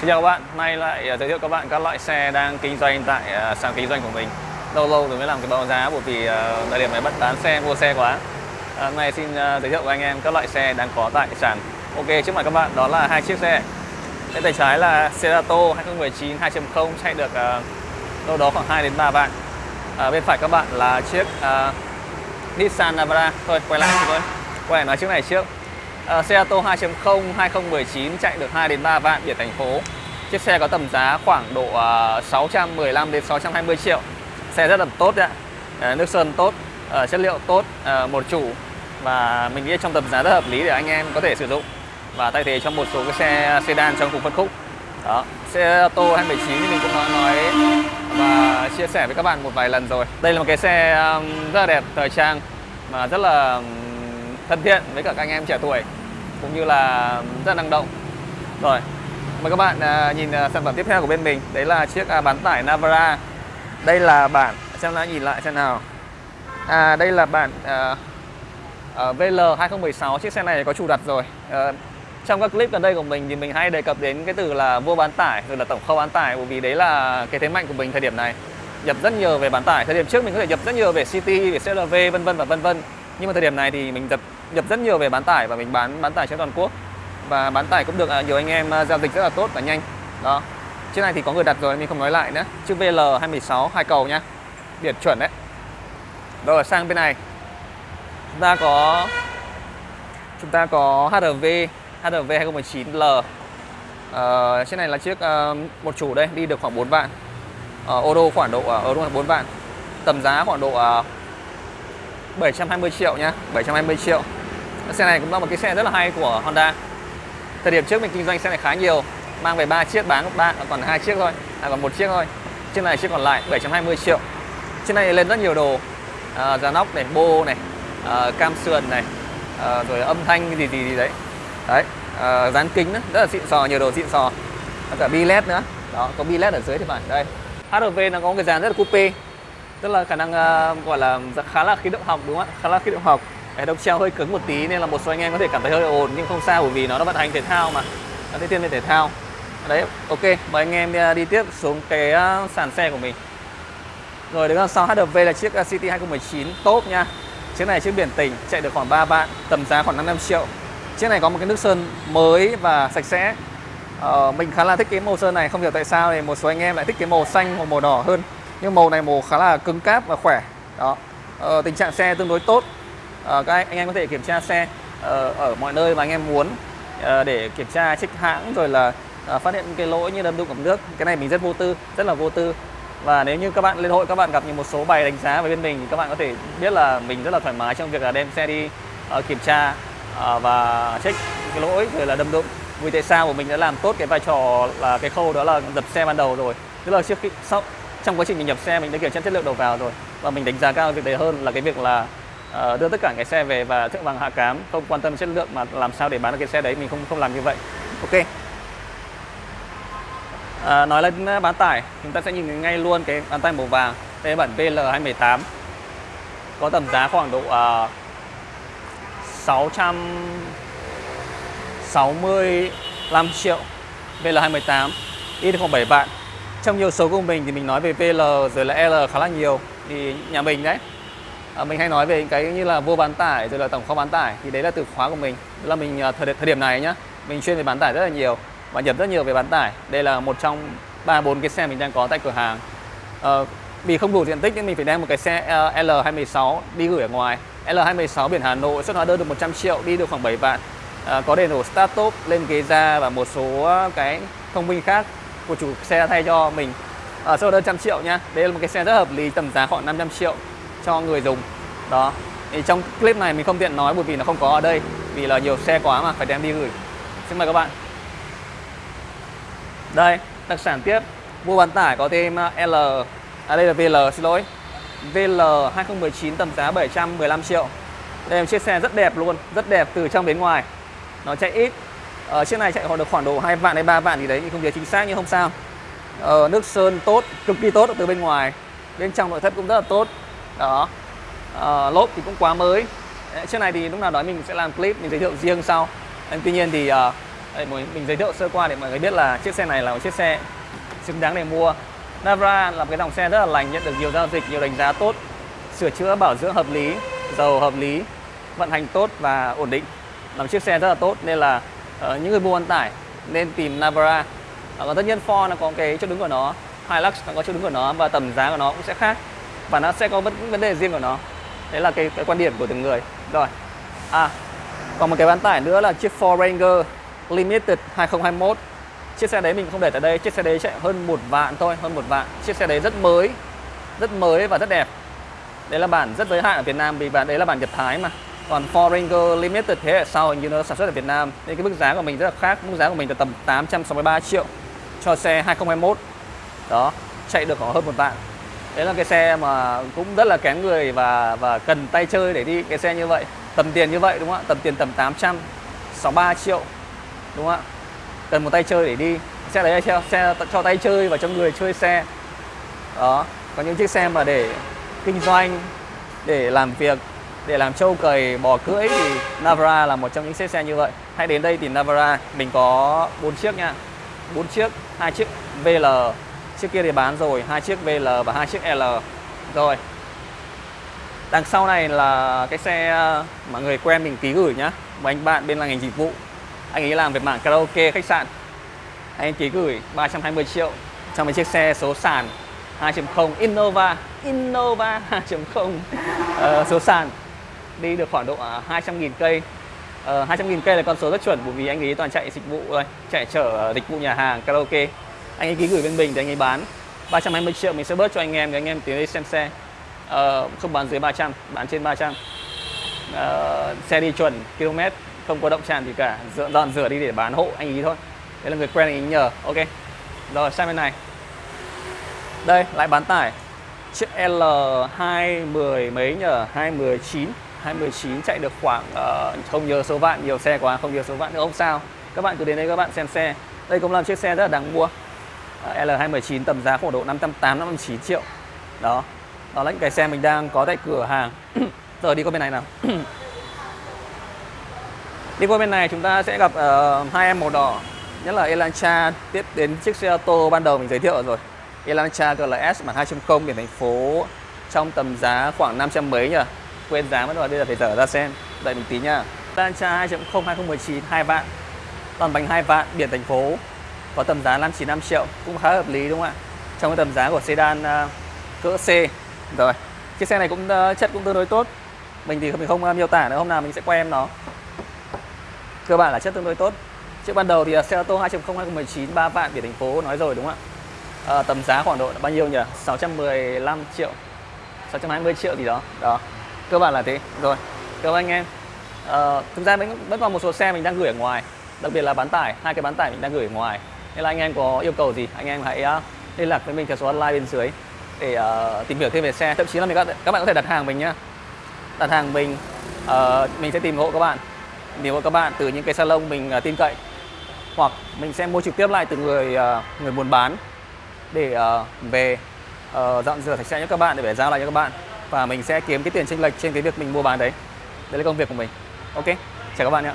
Xin chào các bạn, nay lại à, giới thiệu các bạn các loại xe đang kinh doanh tại à, sàn kinh doanh của mình. Lâu lâu rồi mới làm cái báo giá bởi vì à, thời điểm này bắt bán xe, mua xe quá. Hôm nay xin giới thiệu với anh em các loại xe đang có tại sàn. Ok, trước mặt các bạn đó là hai chiếc xe. Bên tay trái là Cerato 2019 2.0 chạy được uh, đâu đó khoảng 2 đến 3 vạn. À, Bên phải các bạn là chiếc uh, Nissan Navara. Thôi, quay lại thôi Quay lại nói chiếc này trước uh, Seato 2.0 2019 chạy được 2 đến 3 vạn biển thành phố. Chiếc xe có tầm giá khoảng độ ờ, uh, 615 đến 620 triệu. Xe rất là tốt đấy ạ. Uh, nước sơn tốt, uh, chất liệu tốt, uh, một chủ và mình nghĩ trong tầm giá rất hợp lý để anh em có thể sử dụng và thay thế cho một số cái xe sedan trong cùng phân khúc. Đó, xe Tô 2019 thì mình cũng nói nói và chia sẻ với các bạn một vài lần rồi. Đây là một cái xe rất là đẹp, thời trang mà rất là thân thiện với cả các anh em trẻ tuổi cũng như là rất là năng động. Rồi mời các bạn à, nhìn à, sản phẩm tiếp theo của bên mình. Đấy là chiếc à, bán tải Navara. Đây là bản xem lại nhìn lại xem nào. À đây là bản à, à, VL 2016 chiếc xe này có chủ đặt rồi. À, trong các clip gần đây của mình thì mình hay đề cập đến cái từ là vua bán tải rồi là tổng kho bán tải bởi vì đấy là cái thế mạnh của mình thời điểm này. Nhập rất nhiều về bán tải. Thời điểm trước mình có thể nhập rất nhiều về City về CRV vân vân và vân vân. Nhưng mà thời điểm này thì mình nhập nhập rất nhiều về bán tải và mình bán bán tải trên toàn quốc. Và bán tải cũng được à, nhiều anh em à, giao dịch rất là tốt và nhanh. Đó. Chiếc này thì có người đặt rồi mình không nói lại nữa. Chiếc VL 216 hai cầu nhá biển chuẩn đấy. Rồi sang bên này. Chúng ta có chúng ta có HRV HRV 2019L uh, chiếc này là chiếc uh, một chủ đây đi được khoảng 4 vạn. Uh, ô khoảng độ ờ, ở uh, là 4 vạn. Tầm giá khoảng độ uh, 720 triệu nhá 720 triệu. Xe này cũng là một cái xe rất là hay của Honda. Thời điểm trước mình kinh doanh xe này khá nhiều Mang về 3 chiếc bán ba còn hai chiếc thôi À còn một chiếc thôi. Chiếc này chiếc còn lại 720 triệu. Chiếc này lên rất nhiều đồ à, Giá nóc này, bô này à, Cam sườn này à, Rồi âm thanh gì gì gì đấy. Đấy à, Dán kính nữa, rất là xịn sò, nhiều đồ xịn sò. Và cả bi led nữa. Đó, có bi led ở dưới thì phải Đây. HRV nó có một cái dàn rất là coupe tức là khả năng uh, gọi là khá là khí động học đúng không ạ? Khá là khí động học hệ thống treo hơi cứng một tí nên là một số anh em có thể cảm thấy hơi ồn nhưng không sao bởi vì nó là vận hành thể thao mà. Nó sẽ thiên về thể thao. Đấy ok mời anh em đi, đi tiếp xuống cái uh, sàn xe của mình. Rồi đứng đằng sau HRV là chiếc uh, City 2019 top nha. Chiếc này chiếc biển tỉnh chạy được khoảng 3 vạn tầm giá khoảng 55 triệu. Chiếc này có một cái nước sơn mới và sạch sẽ. Uh, mình khá là thích cái màu sơn này không hiểu tại sao thì một số anh em lại thích cái màu xanh hoặc màu đỏ hơn. Nhưng màu này màu khá là cứng cáp và khỏe. Đó. Ờ, tình trạng xe tương đối tốt. Ờ, các anh, anh em có thể kiểm tra xe ờ, ở mọi nơi mà anh em muốn ờ, để kiểm tra trích hãng rồi là ờ, phát hiện cái lỗi như đâm đụng ẩm nước. Cái này mình rất vô tư rất là vô tư. Và nếu như các bạn lên hội các bạn gặp những một số bài đánh giá về bên mình thì các bạn có thể biết là mình rất là thoải mái trong việc là đem xe đi uh, kiểm tra uh, và check cái lỗi rồi là đâm đụng. Vì tại sao? Của mình đã làm tốt cái vai trò là cái khâu đó là dập xe ban đầu rồi. Tức là trước khi sau trong quá trình mình nhập xe mình đã kiểm tra chất lượng đầu vào rồi. Và mình đánh giá cao việc đấy hơn là cái việc là uh, đưa tất cả cái xe về và thượng vàng hạ cám không quan tâm chất lượng mà làm sao để bán được cái xe đấy mình không không làm như vậy. Ok. À, nói lên bán tải chúng ta sẽ nhìn ngay luôn cái bán tải màu vàng đây là bản VL 218 có tầm giá khoảng độ ờ, uh, 665 triệu VL 218 ít khoảng 7 vạn. Trong nhiều số của mình thì mình nói về VL rồi là L khá là nhiều thì nhà mình đấy à, mình hay nói về cái như là vô bán tải rồi là tổng kho bán tải thì đấy là từ khóa của mình. Đó là mình ờ, thời, thời điểm này nhá mình chuyên về bán tải rất là nhiều và nhập rất nhiều về bán tải. Đây là một trong ba bốn cái xe mình đang có tại cửa hàng. À, vì không đủ diện tích nên mình phải đem một cái xe L216 đi gửi ở ngoài. L216 biển Hà Nội xuất hóa đơn được 100 triệu đi được khoảng 7 vạn. À, có đầy đủ start top lên ghế da và một số cái thông minh khác của chủ xe thay cho mình. Ở à, sơ đơn trăm triệu nha đây là một cái xe rất hợp lý tầm giá khoảng 500 triệu cho người dùng. Đó. Thì trong clip này mình không tiện nói bởi vì nó không có ở đây vì là nhiều xe quá mà phải đem đi gửi. Xin mời các bạn. Đây đặc sản tiếp. Mua bán tải có thêm à, L. À đây là VL xin lỗi. VL 2019 tầm giá 715 triệu. Đây là một chiếc xe rất đẹp luôn rất đẹp từ trong đến ngoài. Nó chạy ít. Ở ờ, chiếc này chạy khoảng được khoảng độ 2 vạn hay 3 vạn gì đấy mình không nhớ chính xác nhưng không sao. Ờ, nước sơn tốt cực kỳ tốt từ bên ngoài. Bên trong nội thất cũng rất là tốt đó. À, lốp thì cũng quá mới. Chiếc này thì lúc nào đó mình sẽ làm clip mình giới thiệu riêng sau. Nhưng tuy nhiên thì à, Đây, mình giới thiệu sơ qua để mọi người biết là chiếc xe này là một chiếc xe xứng đáng để mua. Navara là một cái dòng xe rất là lành nhận được nhiều giao dịch nhiều đánh giá tốt sửa chữa bảo dưỡng hợp lý dầu hợp lý vận hành tốt và ổn định. Là một chiếc xe rất là tốt nên là uh, những người mua vận tải nên tìm Navara uh, tất nhiên Ford nó có cái chỗ đứng của nó Hilux nó có chỗ đứng của nó và tầm giá của nó cũng sẽ khác và nó sẽ có vấn vấn đề riêng của nó. Đấy là cái, cái quan điểm của từng người. Rồi. À còn một cái bán tải nữa là chiếc Ford Ranger Limited 2021 Chiếc xe đấy mình không để tại đây. Chiếc xe đấy chạy hơn một vạn thôi Hơn một vạn. Chiếc xe đấy rất mới Rất mới và rất đẹp. Đấy là bản rất giới hạn ở Việt Nam Vì bản đấy là bản Nhật Thái mà. Còn Ford Ranger Limited thế hệ sau hình như nó sản xuất ở Việt Nam. Nên cái mức giá của mình rất là khác. Mức giá của mình là tầm 863 triệu Cho xe 2021 Đó Chạy được khoảng hơn một vạn. Đấy là cái xe mà cũng rất là kén người và và cần tay chơi để đi cái xe như vậy. Tầm tiền như vậy, đúng không ạ? Tầm tiền tầm 863 triệu, Đúng không ạ? Cần một tay chơi để đi. Xe đấy là xe cho tay chơi và cho người chơi xe. Đó. Có những chiếc xe mà để kinh doanh, Để làm việc, Để làm trâu cầy bò cưỡi Thì Navara là một trong những chiếc xe như vậy. Hãy đến đây tìm Navara. Mình có bốn chiếc nha. Bốn chiếc, hai chiếc VL Chiếc kia thì bán rồi hai chiếc VL và hai chiếc L. Rồi. Đằng sau này là cái xe ờ, mà người quen mình ký gửi nhá. Một anh bạn bên là ngành dịch vụ. Anh ấy làm về mảng karaoke khách sạn. Anh ký gửi 320 triệu cho một chiếc xe số sàn 2.0 Innova. Innova 2.0 uh, ờ, số sàn. Đi được khoảng độ ờ, 200.000 cây. Uh, 200.000 cây là con số rất chuẩn bởi vì anh ấy toàn chạy dịch vụ thôi. Chạy chở dịch vụ nhà hàng karaoke anh ấy ký gửi bên mình thì anh ấy bán 320 triệu mình sẽ bớt cho anh em để anh em tiến đi xem xe. Uh, không bán dưới 300 bán trên 300 uh, ờ, xe đi chuẩn km không có động tràn gì cả dọn dọn rửa đi để bán hộ anh ấy thôi. Đấy là người quen anh ấy nhờ ok. Rồi sang bên này. Đây lại bán tải. Chiếc L210 mấy nhờ? 219 219 chạy được khoảng uh, không nhớ số vạn nhiều xe quá không nhớ số vạn nữa không sao. Các bạn cứ đến đây các bạn xem xe. Đây cũng là chiếc xe rất là đáng mua. L219 tầm giá khoảng độ 508 509 triệu. Đó đó là những cái xe mình đang có tại cửa hàng. Giờ đi qua bên này nào. Đi qua bên này chúng ta sẽ gặp uh, hai em màu đỏ nhất là Elantra tiếp đến chiếc xe ô tô ban đầu mình giới thiệu rồi. Elantra GLS bản 2.0 biển thành phố trong tầm giá khoảng 500 mấy nhỉ? Quên giá mất rồi bây giờ phải dở ra xem. Đợi mình tí nha. Elantra 2.0 2019 2 vạn. Toàn bánh 2 vạn biển thành phố có tầm giá 595 triệu cũng khá hợp lý đúng không ạ? Trong cái tầm giá của sedan uh, cỡ C. Rồi chiếc xe này cũng uh, chất cũng tương đối tốt. Mình thì mình không uh, miêu tả nữa hôm nào mình sẽ quay em nó. Cơ bản là chất tương đối tốt. Trước ban đầu thì uh, xe ô tô 2.0 2019 3 vạn biển thành phố nói rồi đúng không ạ? À, tầm giá khoảng độ bao nhiêu nhỉ? 615 triệu 620 triệu gì đó. Đó cơ bản là thế. Rồi cảm ơn anh em. À, thực ra vẫn vẫn còn một số xe mình đang gửi ở ngoài. Đặc biệt là bán tải hai cái bán tải mình đang gửi ở ngoài nên là anh em có yêu cầu gì? Anh em hãy uh, liên lạc với mình theo số hotline bên dưới để uh, tìm hiểu thêm về xe. Thậm chí là mình các, các bạn có thể đặt hàng mình nhá. Đặt hàng mình uh, mình sẽ tìm hộ các bạn. Tìm hộ các bạn từ những cái salon mình uh, tin cậy. Hoặc mình sẽ mua trực tiếp lại từ người uh, người buôn bán để uh, về uh, dọn rửa sạch sẽ cho các bạn để về giao lại cho các bạn. Và mình sẽ kiếm cái tiền chênh lệch trên cái việc mình mua bán đấy. Đấy là công việc của mình. Ok chào các bạn nhé